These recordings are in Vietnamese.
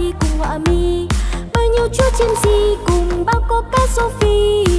thi cùng họa mi. Bao nhiêu chúa chiêm di cùng bao cô ca sophie?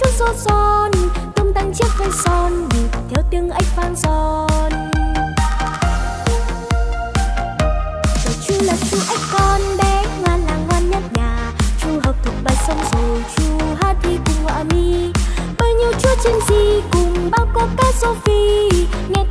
chút sốt son, tung tăng chiếc váy son nhịp theo tiếng ếch vang giòn rồi chú là chú ếch con bé, ngoan là ngoan nhất nhà. Chú học thuộc bài xong rồi chú hát thi cùng họa mi. Bao nhiêu chú trên gì cùng, bao cô cá sophie. Nghe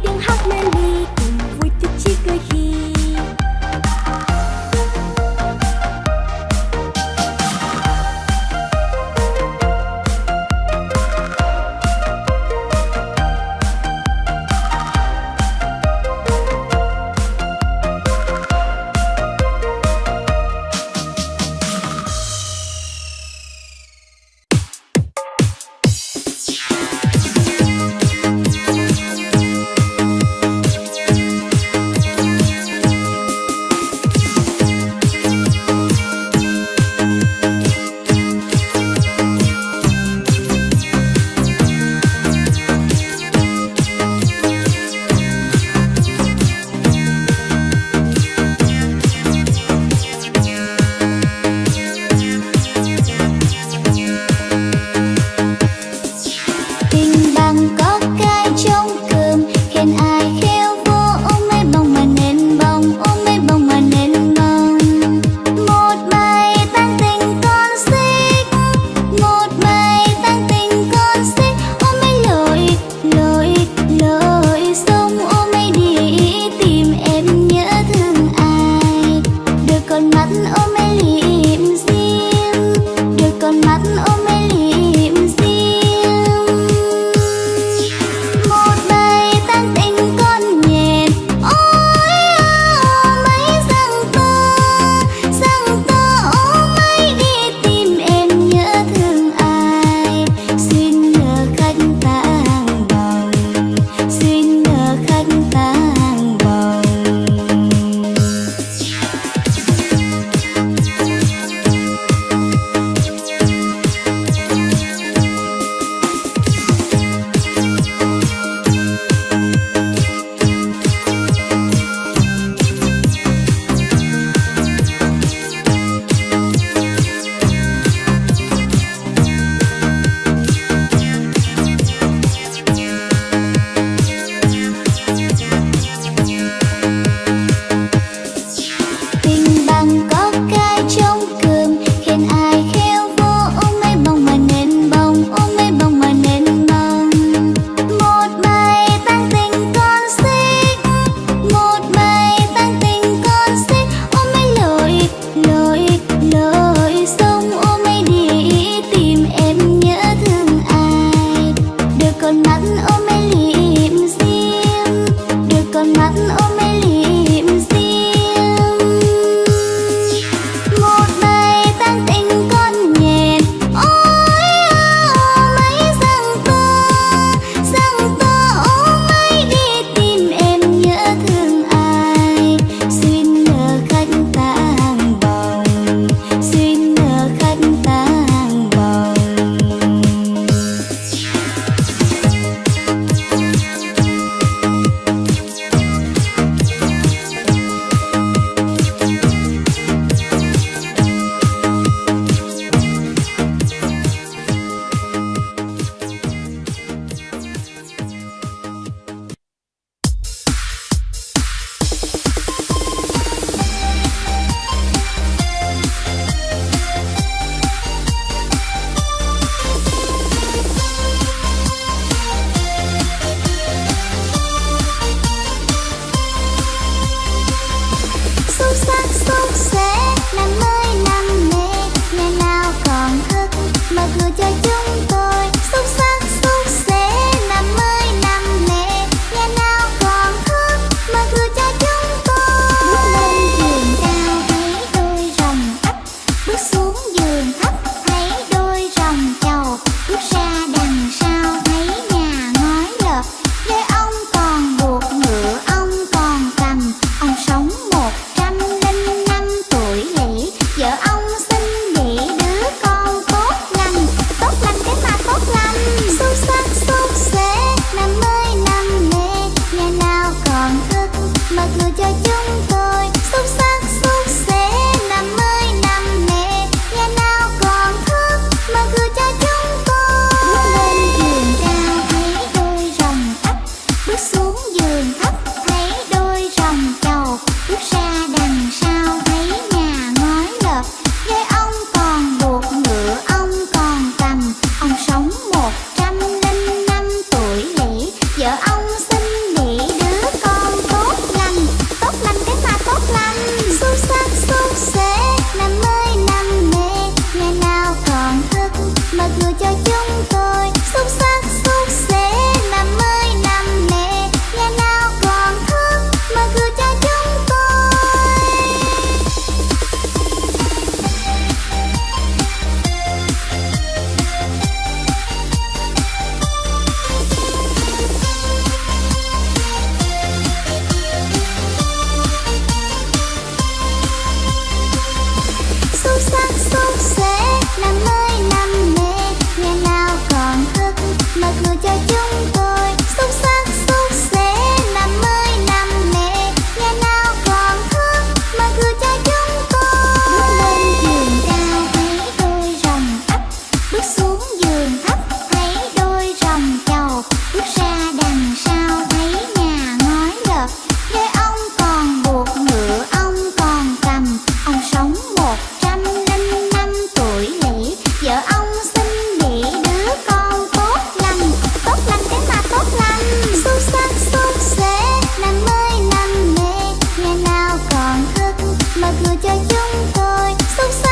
cho chúng tôi. Sống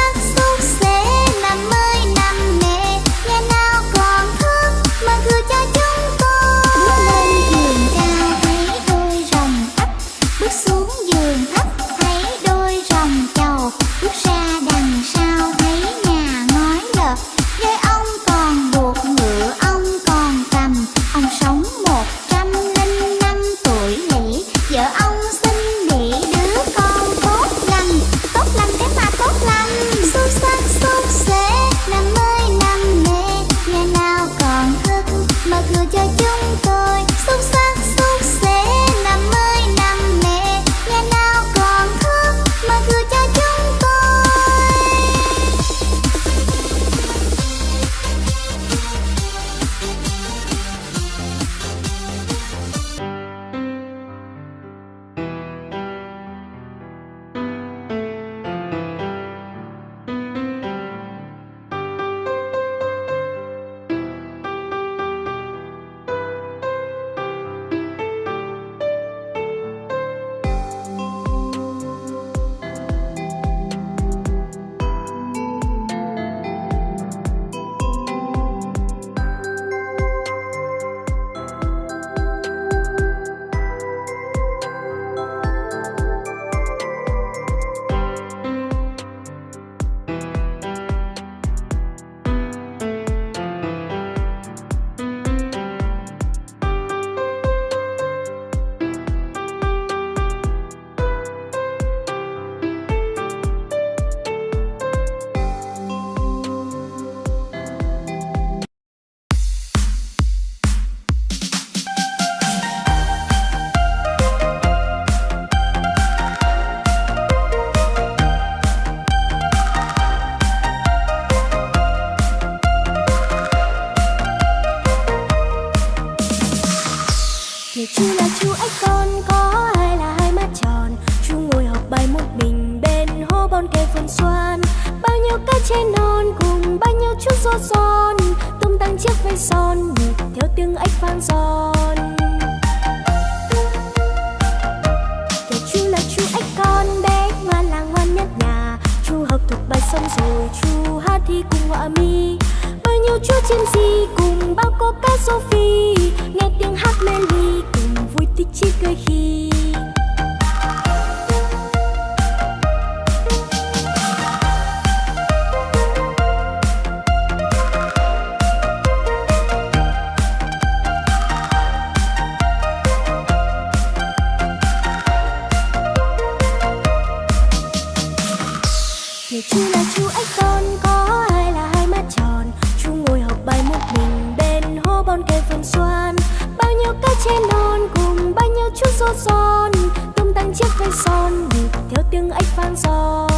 cho chúng tôi. thi cùng họa mi. Bao nhiêu chúa chiêm di cùng bao cô ca sophie, nghe tiếng hát mê ly cùng vui thích chi cười khi. son tung tăng chiếc váy son nhịp theo tiếng ếch phan son.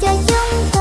cho chúng